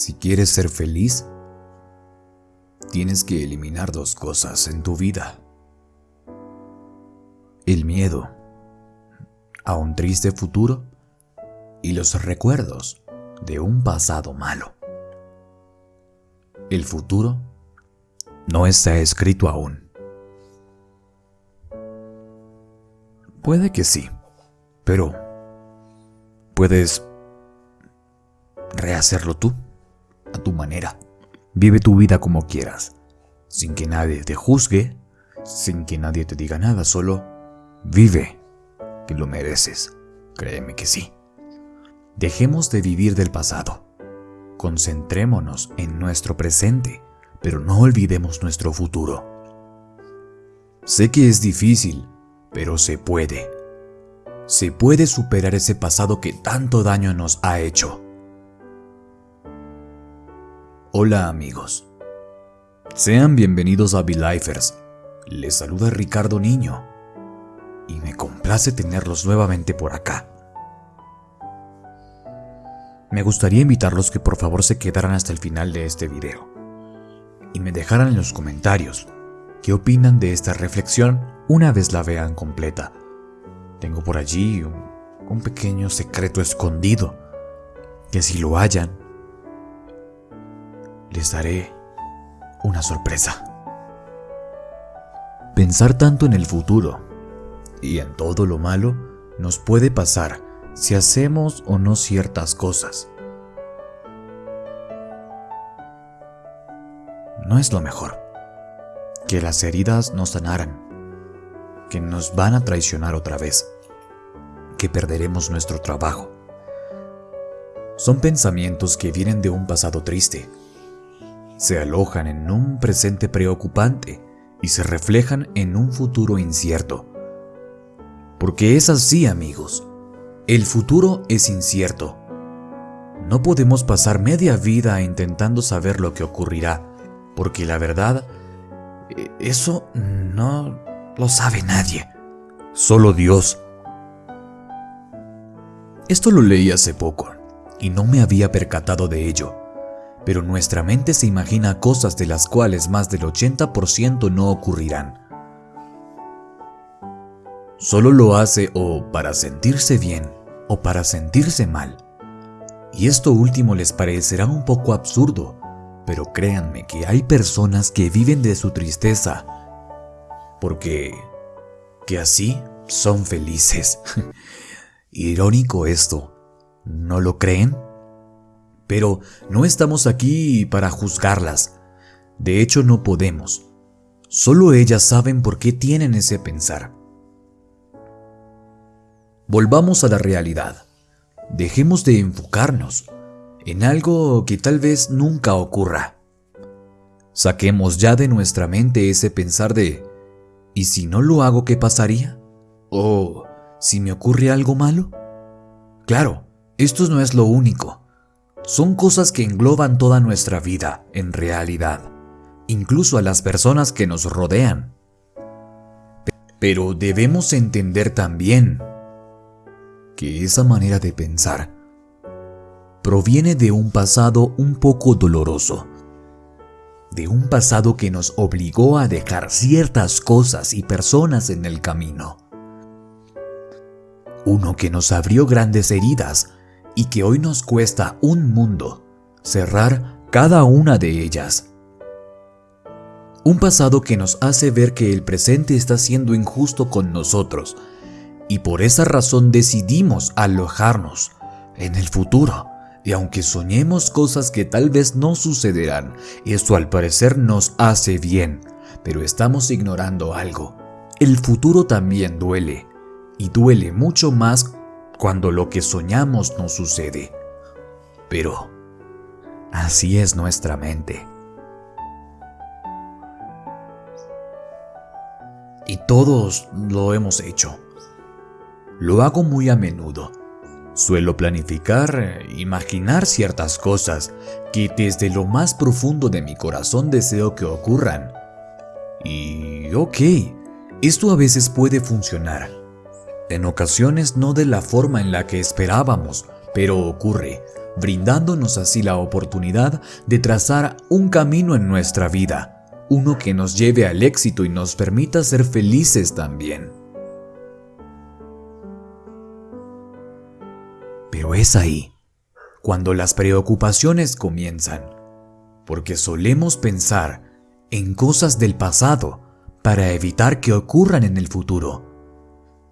Si quieres ser feliz, tienes que eliminar dos cosas en tu vida. El miedo a un triste futuro y los recuerdos de un pasado malo. El futuro no está escrito aún. Puede que sí, pero puedes rehacerlo tú, a tu manera. Vive tu vida como quieras, sin que nadie te juzgue, sin que nadie te diga nada, solo vive, que lo mereces. Créeme que sí. Dejemos de vivir del pasado. Concentrémonos en nuestro presente, pero no olvidemos nuestro futuro. Sé que es difícil, pero se puede. Se puede superar ese pasado que tanto daño nos ha hecho. Hola amigos. Sean bienvenidos a Belifers. Les saluda Ricardo Niño. Y me complace tenerlos nuevamente por acá. Me gustaría invitarlos que por favor se quedaran hasta el final de este video. Y me dejaran en los comentarios qué opinan de esta reflexión una vez la vean completa. Tengo por allí un, un pequeño secreto escondido que si lo hallan les daré una sorpresa. Pensar tanto en el futuro y en todo lo malo nos puede pasar si hacemos o no ciertas cosas. No es lo mejor. Que las heridas nos sanaran. Que nos van a traicionar otra vez. Que perderemos nuestro trabajo. Son pensamientos que vienen de un pasado triste se alojan en un presente preocupante y se reflejan en un futuro incierto. Porque es así, amigos. El futuro es incierto. No podemos pasar media vida intentando saber lo que ocurrirá, porque la verdad, e, eso no lo sabe nadie, solo Dios. Esto lo leí hace poco y no me había percatado de ello pero nuestra mente se imagina cosas de las cuales más del 80% no ocurrirán. Solo lo hace o para sentirse bien o para sentirse mal. Y esto último les parecerá un poco absurdo, pero créanme que hay personas que viven de su tristeza, porque que así son felices. Irónico esto, ¿no lo creen? Pero no estamos aquí para juzgarlas. De hecho, no podemos. Solo ellas saben por qué tienen ese pensar. Volvamos a la realidad. Dejemos de enfocarnos en algo que tal vez nunca ocurra. Saquemos ya de nuestra mente ese pensar de ¿y si no lo hago qué pasaría? ¿O si me ocurre algo malo? Claro, esto no es lo único son cosas que engloban toda nuestra vida en realidad, incluso a las personas que nos rodean. Pero debemos entender también que esa manera de pensar proviene de un pasado un poco doloroso, de un pasado que nos obligó a dejar ciertas cosas y personas en el camino. Uno que nos abrió grandes heridas y que hoy nos cuesta un mundo cerrar cada una de ellas. Un pasado que nos hace ver que el presente está siendo injusto con nosotros y por esa razón decidimos alojarnos en el futuro. Y aunque soñemos cosas que tal vez no sucederán, eso al parecer nos hace bien, pero estamos ignorando algo. El futuro también duele, y duele mucho más cuando lo que soñamos no sucede. Pero así es nuestra mente. Y todos lo hemos hecho. Lo hago muy a menudo. Suelo planificar, imaginar ciertas cosas que desde lo más profundo de mi corazón deseo que ocurran. Y ok, esto a veces puede funcionar en ocasiones no de la forma en la que esperábamos, pero ocurre, brindándonos así la oportunidad de trazar un camino en nuestra vida, uno que nos lleve al éxito y nos permita ser felices también. Pero es ahí, cuando las preocupaciones comienzan, porque solemos pensar en cosas del pasado para evitar que ocurran en el futuro.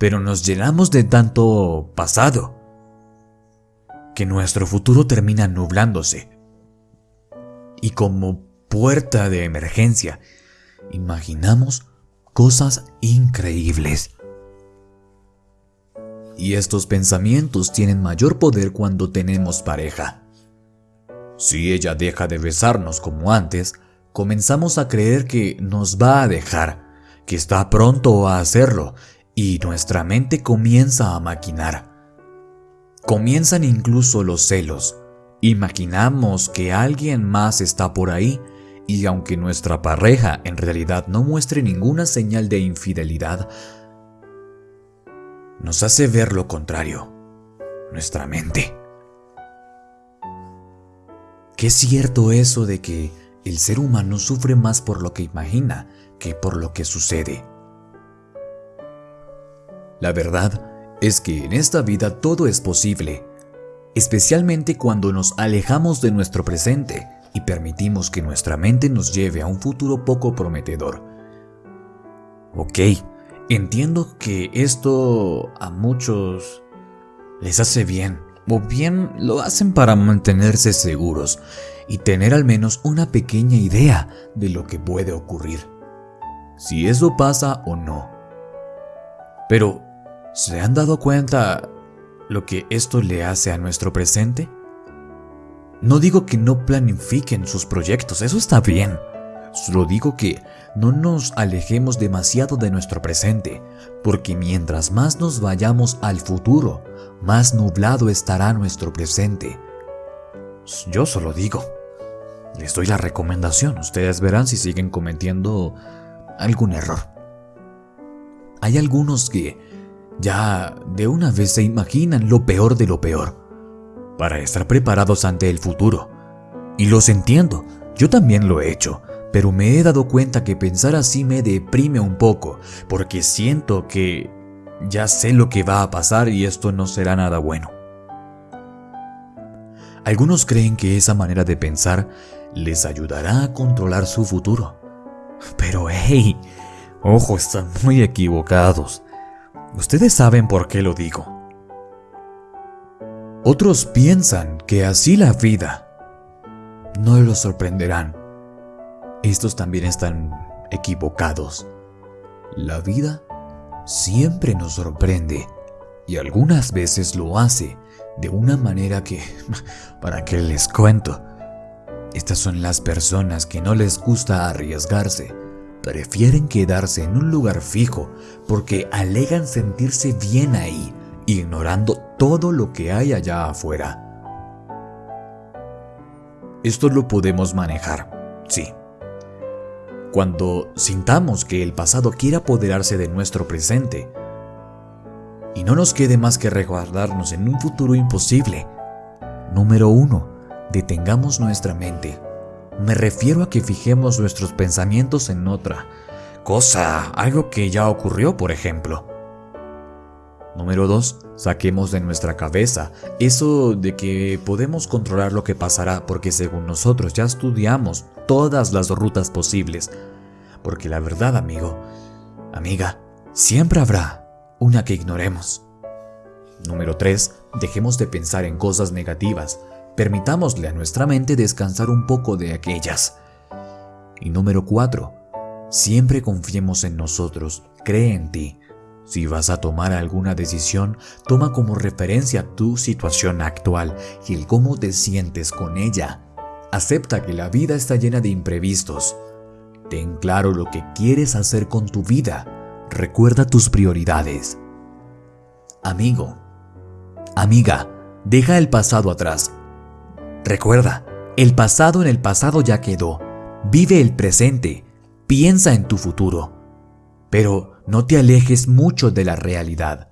Pero nos llenamos de tanto pasado que nuestro futuro termina nublándose. Y como puerta de emergencia, imaginamos cosas increíbles. Y estos pensamientos tienen mayor poder cuando tenemos pareja. Si ella deja de besarnos como antes, comenzamos a creer que nos va a dejar, que está pronto a hacerlo, y nuestra mente comienza a maquinar. Comienzan incluso los celos. Imaginamos que alguien más está por ahí y aunque nuestra pareja en realidad no muestre ninguna señal de infidelidad, nos hace ver lo contrario, nuestra mente. Qué cierto eso de que el ser humano sufre más por lo que imagina que por lo que sucede. La verdad es que en esta vida todo es posible, especialmente cuando nos alejamos de nuestro presente y permitimos que nuestra mente nos lleve a un futuro poco prometedor. Ok, entiendo que esto a muchos les hace bien, o bien lo hacen para mantenerse seguros y tener al menos una pequeña idea de lo que puede ocurrir, si eso pasa o no. Pero, ¿se han dado cuenta lo que esto le hace a nuestro presente? No digo que no planifiquen sus proyectos, eso está bien. Solo digo que no nos alejemos demasiado de nuestro presente, porque mientras más nos vayamos al futuro, más nublado estará nuestro presente. Yo solo digo. Les doy la recomendación, ustedes verán si siguen cometiendo algún error. Hay algunos que ya de una vez se imaginan lo peor de lo peor, para estar preparados ante el futuro. Y los entiendo, yo también lo he hecho, pero me he dado cuenta que pensar así me deprime un poco, porque siento que ya sé lo que va a pasar y esto no será nada bueno. Algunos creen que esa manera de pensar les ayudará a controlar su futuro. Pero hey, ojo, están muy equivocados. Ustedes saben por qué lo digo. Otros piensan que así la vida no los sorprenderán. Estos también están equivocados. La vida siempre nos sorprende y algunas veces lo hace de una manera que, para que les cuento, estas son las personas que no les gusta arriesgarse. Prefieren quedarse en un lugar fijo porque alegan sentirse bien ahí, ignorando todo lo que hay allá afuera. Esto lo podemos manejar, sí. Cuando sintamos que el pasado quiere apoderarse de nuestro presente y no nos quede más que resguardarnos en un futuro imposible. Número 1 detengamos nuestra mente. Me refiero a que fijemos nuestros pensamientos en otra cosa, algo que ya ocurrió, por ejemplo. Número 2. Saquemos de nuestra cabeza eso de que podemos controlar lo que pasará porque según nosotros ya estudiamos todas las rutas posibles. Porque la verdad, amigo, amiga, siempre habrá una que ignoremos. Número 3. Dejemos de pensar en cosas negativas Permitámosle a nuestra mente descansar un poco de aquellas. Y número 4. Siempre confiemos en nosotros, cree en ti. Si vas a tomar alguna decisión, toma como referencia tu situación actual y el cómo te sientes con ella. Acepta que la vida está llena de imprevistos. Ten claro lo que quieres hacer con tu vida. Recuerda tus prioridades. Amigo, amiga, deja el pasado atrás Recuerda, el pasado en el pasado ya quedó. Vive el presente, piensa en tu futuro. Pero no te alejes mucho de la realidad.